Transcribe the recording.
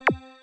you